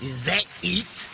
Is that it?